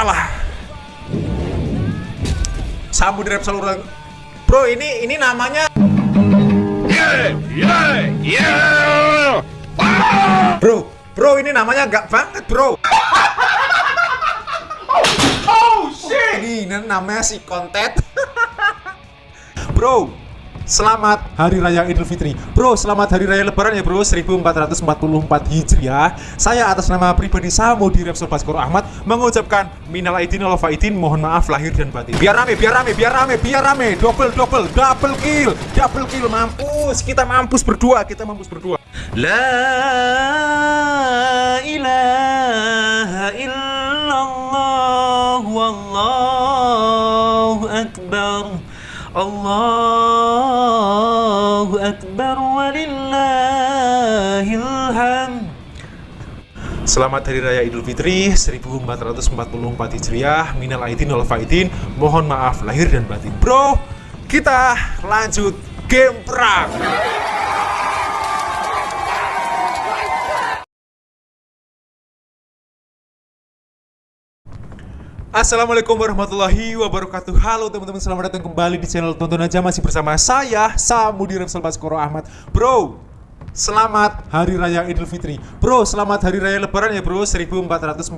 kalah. Sambu di Repsol Urang. Bro, ini ini namanya Yeah, yeah, yeah. Bro, bro ini namanya gak banget, bro. oh shit. Ini namanya si kontet. bro, Selamat Hari Raya Idul Fitri. Bro, selamat Hari Raya Lebaran ya bro. 1444 Hijriah Saya atas nama pribadi Samo di Repsol Baskoro Ahmad Mengucapkan Minal Aidin wal Faidin Mohon maaf lahir dan batin. Biar rame, biar rame, biar rame, biar rame. Double, double, double kill Double kill, mampus Kita mampus berdua, kita mampus berdua. La ilaha illallah Wallahu Akbar Allahu Akbar walillahil hamd Selamat Hari Raya Idul Fitri 1444 Hijriah Minal Aidin wal Faidin. Mohon maaf lahir dan batin. Bro, kita lanjut game perang Assalamualaikum warahmatullahi wabarakatuh. Halo teman-teman selamat datang kembali di channel Tonton Aja. Masih bersama saya Samudi Repsol Baskoro Ahmad. Bro Selamat Hari Raya Idul Fitri. Bro, selamat Hari Raya Lebaran ya bro. 1444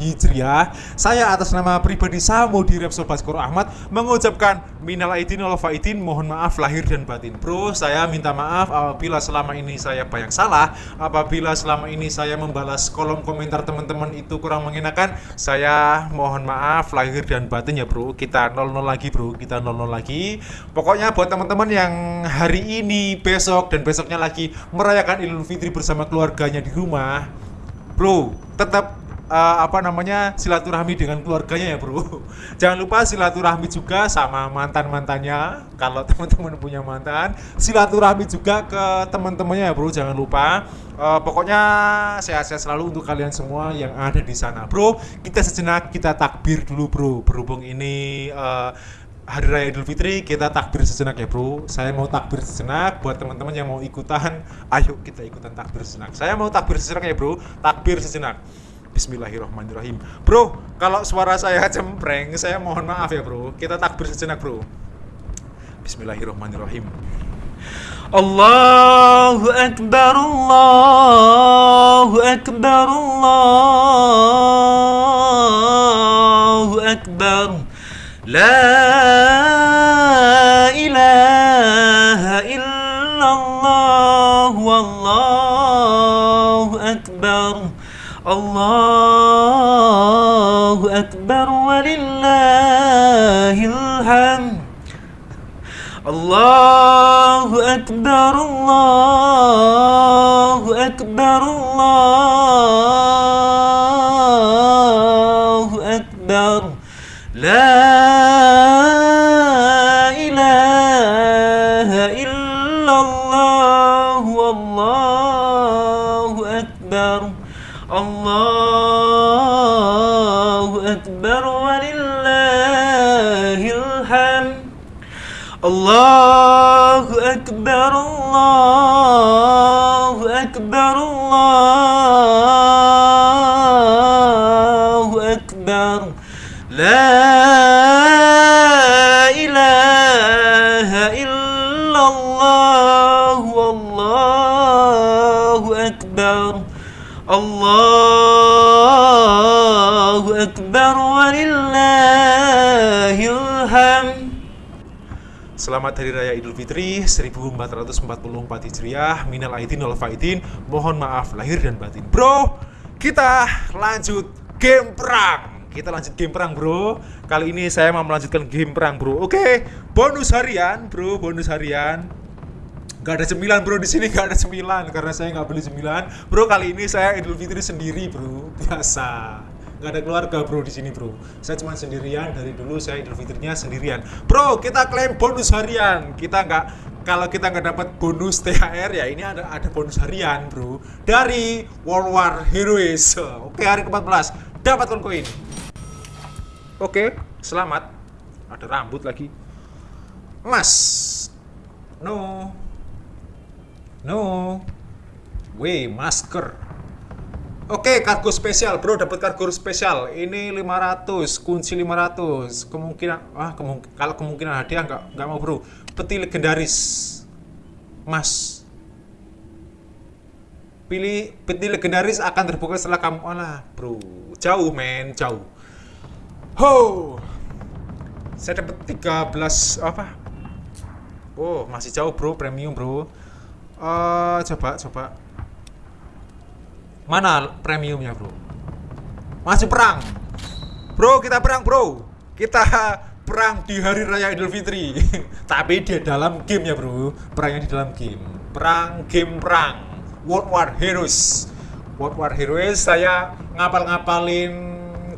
Hijriah. Saya atas nama pribadi Samo di Repsol Baskoro Ahmad Mengucapkan Minal Aidin Faidin. Mohon maaf lahir dan batin. Bro, saya minta maaf apabila selama ini saya banyak salah. Apabila selama ini saya membalas kolom komentar teman-teman itu kurang mengenakan Saya mohon maaf lahir dan batin ya bro. Kita 00 lagi bro, kita 00 lagi. Pokoknya buat teman-teman yang hari ini, besok, dan besoknya lagi merayakan Idul Fitri bersama keluarganya di rumah, bro, tetap uh, apa namanya silaturahmi dengan keluarganya ya bro. Jangan lupa silaturahmi juga sama mantan mantannya. Kalau teman-teman punya mantan, silaturahmi juga ke teman-temannya ya bro. Jangan lupa. Uh, pokoknya sehat-sehat selalu untuk kalian semua yang ada di sana, bro. Kita sejenak kita takbir dulu bro. Berhubung ini uh, Hari Raya Idul Fitri kita takbir sejenak ya bro. Saya mau takbir sejenak buat teman-teman yang mau ikutan. Ayo kita ikutan takbir sejenak. Saya mau takbir sejenak ya bro. Takbir sejenak. Bismillahirrahmanirrahim. Bro, kalau suara saya cempreng Saya mohon maaf ya bro. Kita takbir sejenak bro. Bismillahirrahmanirrahim. Allahu Akbar Allahu Akbar Allahu Akbar La ilaha illallah Wallahu Akbar Allahu Akbar walillahil hamd Allahu Akbar Allahu Allahu Akbar walillahil hamd Akbar hamd. Selamat Hari Raya Idul Fitri 1444 Hijriah Minal Aidin wal Faidin. Mohon maaf lahir dan batin Bro, kita lanjut game perang. Kita lanjut game perang bro. Kali ini saya mau melanjutkan game perang bro. Oke, bonus harian bro, bonus harian. Gak ada cemilan bro di sini gak ada cemilan karena saya nggak beli cemilan. Bro kali ini saya Idul Fitri sendiri bro, biasa. Gak ada keluarga bro di sini bro. Saya cuma sendirian dari dulu saya Idul Fitrinya sendirian. Bro kita klaim bonus harian. Kita nggak kalau kita nggak dapat bonus THR ya ini ada ada bonus harian bro dari World War Heroes. Oke hari ke-14 dapatkan koin. Oke selamat. Ada rambut lagi. Mas. No. No. Weh, masker. Oke, kargo spesial, bro. Dapat kargo spesial. Ini 500, kunci 500. Kemungkinan, ah, kemungkin, kalau kemungkinan hadiah nggak nggak mau, bro. Peti legendaris, mas. Pilih peti legendaris akan terbuka setelah kamu, alah, bro. Jauh, men, jauh. Ho, saya dapat 13 apa? Oh, masih jauh, bro. Premium, bro. Eh, coba, coba. Mana premiumnya bro? Masih perang. Bro kita perang bro. Kita perang di hari raya idul fitri. Tapi dia dalam game ya bro. Perangnya di dalam game. Perang game perang. World War Heroes. World War Heroes saya ngapal-ngapalin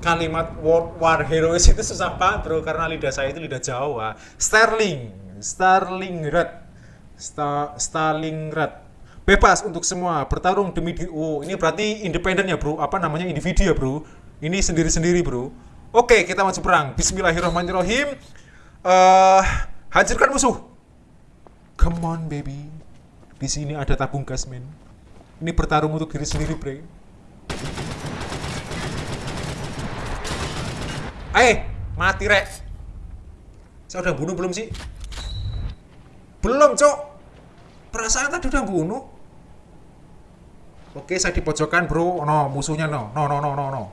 kalimat World War Heroes itu susah banget bro. Karena lidah saya itu lidah Jawa. Sterling. Stalingrad Sta Stalingrad bebas untuk semua bertarung demi di oh ini berarti independen ya bro. Apa namanya? Individu ya bro. Ini sendiri sendiri bro. Oke kita maju perang. Bismillahirrahmanirrahim. Uh, hancurkan musuh. Come on baby. Di sini ada tabung gas men. Ini bertarung untuk diri sendiri bro eh mati rek. Saya udah bunuh belum sih? Belum cok. Perasaan tadi udah bunuh Oke, saya di pojokan, bro. No, musuhnya no. No, no, no, no, no.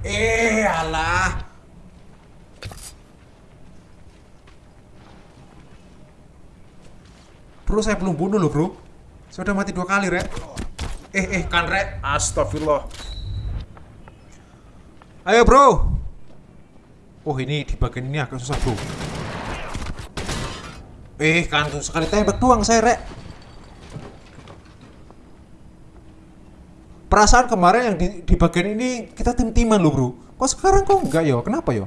Eh, alah. Bro, saya belum bunuh loh, bro. Saya udah mati dua kali, Rek. Eh, eh, kan, Rek. Astagfirullah. Ayo, bro. Oh, ini di bagian ini agak susah, bro. Eh, kan sekali tembak doang saya, Rek. Perasaan kemarin yang di, di bagian ini kita tim-timan loh bro. Kok sekarang kok enggak yo kenapa yo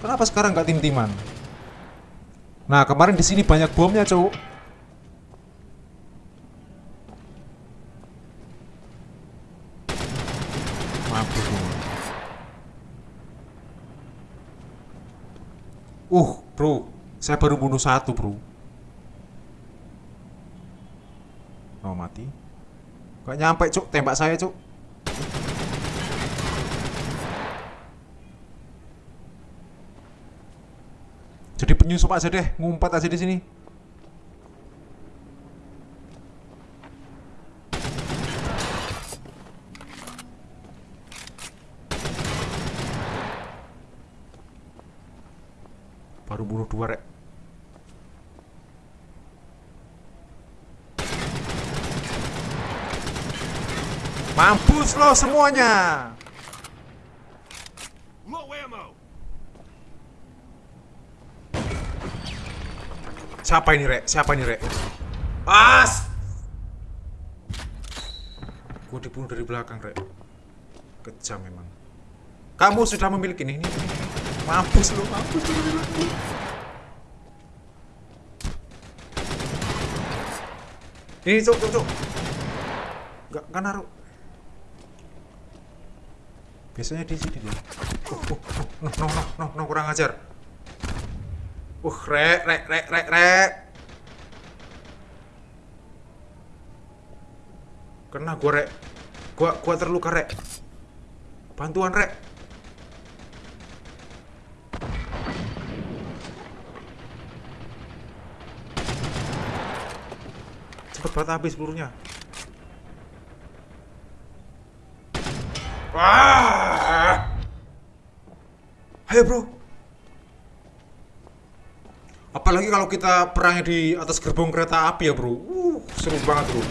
kenapa sekarang enggak tim-timan? Nah kemarin di sini banyak bomnya cowok. Uh bro. Saya baru bunuh satu bro. Oh mati Gak nyampe cuk, tembak saya cuk. Jadi penyusup aja deh, ngumpet aja di sini. Baru bunuh dua rek. Lo semuanya. Siapa ini, Rek? Siapa ini, Rek? As! Gue dibunuh dari belakang, Rek. Kejam memang. Kamu sudah memiliki ini. Mampus lo, mampus lo. Ini, cuk, cuk, cuk. Gak, gak naruh. Biasanya di sini dia. Oh, oh, oh, no, no, no, no, kurang ajar. Uh, rek, rek, rek, rek, rek. Kena gua, rek. Gua, gua terluka, rek. Bantuan, rek. Cepet banget habis pelurunya. Wah! Ayo bro. Apalagi kalau kita perangnya di atas gerbong kereta api ya bro. Uh, seru banget bro.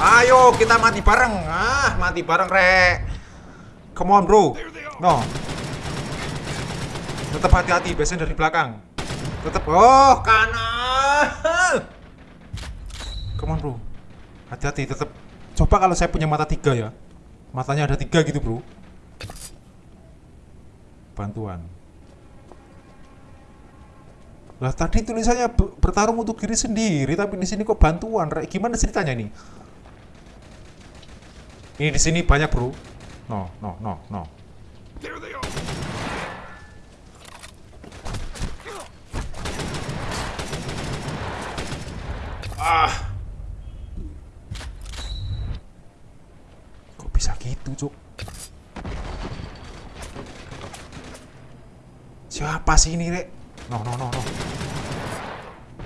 Ayo kita mati bareng. Ah, mati bareng rek. Come on bro. No. Tetap hati-hati, biasanya dari belakang. Tetap. Oh, kanan. Come on bro. Hati-hati, tetap. Coba kalau saya punya mata tiga ya. Matanya ada tiga gitu bro. Bantuan. Lah tadi tulisannya bertarung untuk diri sendiri, tapi di sini kok bantuan? Gimana ceritanya nih? Ini di sini banyak bro. No, no, no, no. Ah. gitu, Cuk. Siapa sih ini, Rek? No, no, no, no.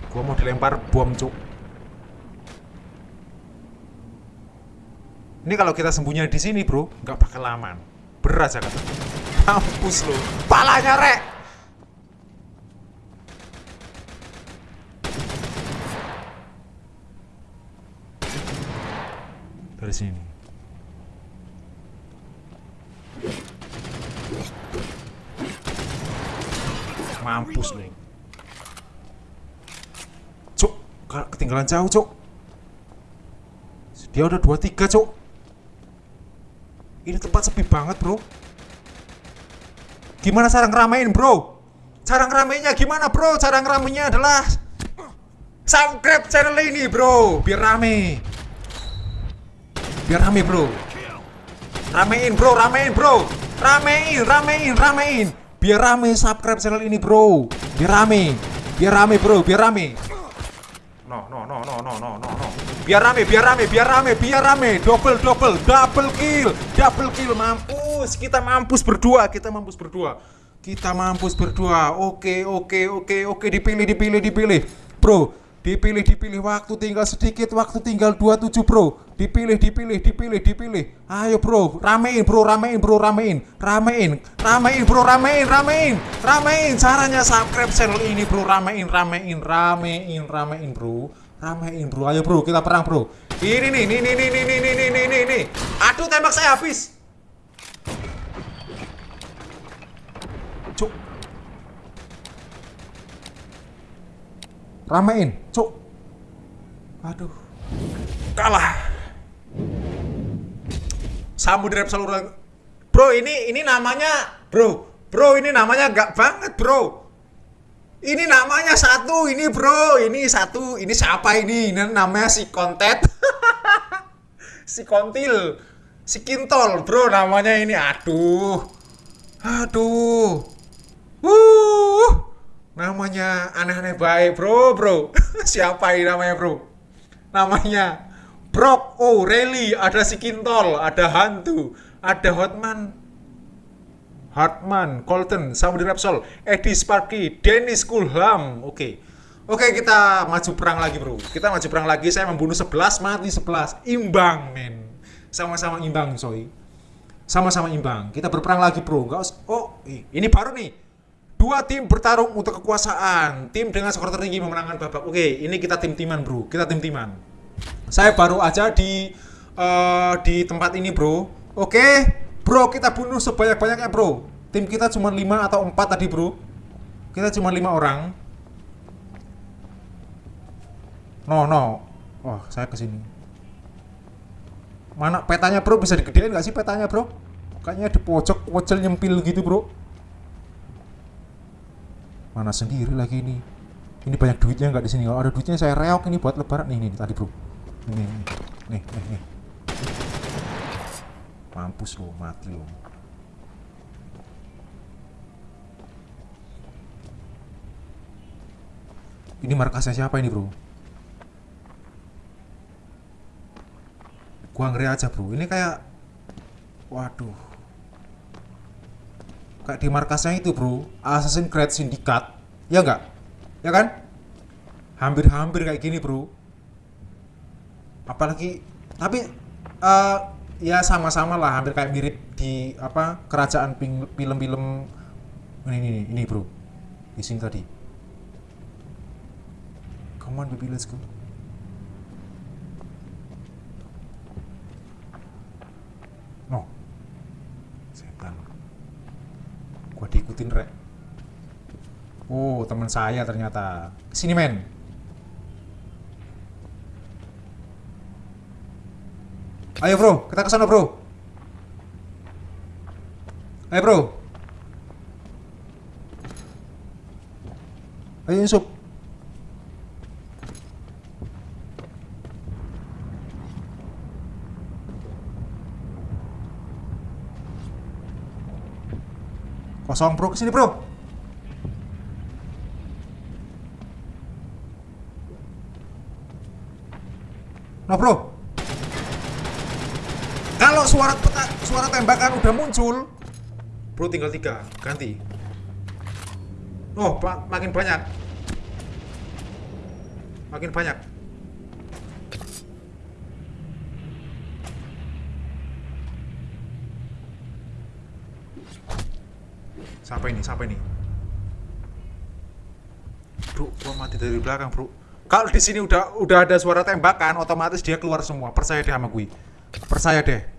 Gua mau dilempar bom, Cuk. Ini kalau kita sembunyi di sini, Bro, nggak bakal aman. Berat saya kata. Mampus lu. Palanya, Rek. Dari sini. Mampus lu. Cuk, ketinggalan jauh, Cuk. Dia udah 23, Cuk. Ini tempat sepi banget, Bro. Gimana cara ngeramein, Bro? Cara ngeramainnya gimana, Bro? Cara ngeramainnya adalah subscribe channel ini, Bro, biar rame. Biar rame, Bro. Ramein, Bro, ramein, Bro. Ramein, ramein, ramein. Biar rame subscribe channel ini, Bro. Biar rame. Biar rame, Bro, biar rame. No, no, no, no, no, no, no, no. Biar rame, biar rame, biar rame, biar rame. Double, double, double kill, double kill. Mampus, kita mampus berdua, kita mampus berdua. Kita mampus berdua. Oke, oke, oke, oke. Dipilih, dipilih, dipilih. Bro, dipilih, dipilih. Waktu tinggal sedikit, waktu tinggal 27, bro. Dipilih, dipilih, dipilih, dipilih. Ayo, bro. Ramein, bro, ramein, bro, ramein. Ramein, ramein, bro, ramein, ramein. Ramein. Caranya subscribe channel ini, bro. Ramein, ramein, ramein, ramein, bro. Ramein, bro. Ayo, bro. Kita perang, bro. Ini nih, nih, nih, nih, nih, nih, nih, nih, nih. Aduh, tembak saya habis. Cuk. Ramein, cuk. Aduh. Kalah. Samudra saluran. Bro, ini ini namanya, Bro. Bro, ini namanya gak banget, Bro. Ini namanya satu, ini bro, ini satu, ini siapa ini? Ini namanya si kontet, si kontil, si kintol, bro namanya ini. Aduh, aduh, uh, namanya aneh-aneh baik, bro, bro. siapa ini namanya, bro? Namanya Brock O'Reilly, ada si kintol, ada hantu, ada Hotman, Hartman, Colton, Samudra Repsol, Eddie Sparky, Dennis Kulham. Oke. Oke, kita maju perang lagi, Bro. Kita maju perang lagi. Saya membunuh 11, mati 11. Imbang, men. Sama-sama imbang, soy. Sama-sama imbang. Kita berperang lagi, Bro. Enggak Oh, ini baru nih. Dua tim bertarung untuk kekuasaan. Tim dengan skor tertinggi memenangkan babak. Oke, ini kita tim-timan, Bro. Kita tim-timan. Saya baru aja di eh, di tempat ini, Bro. Oke, Bro, kita bunuh sebanyak-banyaknya, Bro. Tim kita cuma 5 atau 4 tadi, Bro. Kita cuma 5 orang. No, no. Wah, saya ke sini. Mana petanya, Bro? Bisa digedein nggak sih petanya, Bro? Kayaknya di pojok pojok nyempil gitu, Bro. Mana sendiri lagi ini? Ini banyak duitnya nggak di sini? Kalau ada duitnya saya reok ini buat lebaran nih, nih, tadi, Bro. Ini, nih, nih, nih. Mampus lo, mati lo. Ini markasnya siapa ini, Bro? Gua ngeri aja, Bro. Ini kayak waduh. Kayak di markasnya itu, Bro. Assassin's Creed Syndicate. Ya enggak? Ya kan? Hampir-hampir kayak gini, Bro. Apalagi tapi eh, ya sama-sama lah hampir kayak mirip di apa kerajaan film-film ini ini, ini bro di sini tadi come on baby let's go no setan gua diikutin rek oh teman saya ternyata sini men Ayo bro, kita ke sana bro. Ayo bro. Ayo Yusuf. Kosong bro, ke sini bro. No bro. Kalau suara peta, suara tembakan udah muncul. Bro tinggal tiga, ganti. Oh, makin banyak. Makin banyak. Siapa ini? Siapa ini? Bro, gua mati dari belakang, Bro. Kalau di sini udah udah ada suara tembakan, otomatis dia keluar semua. Percaya deh sama gue. Percaya deh.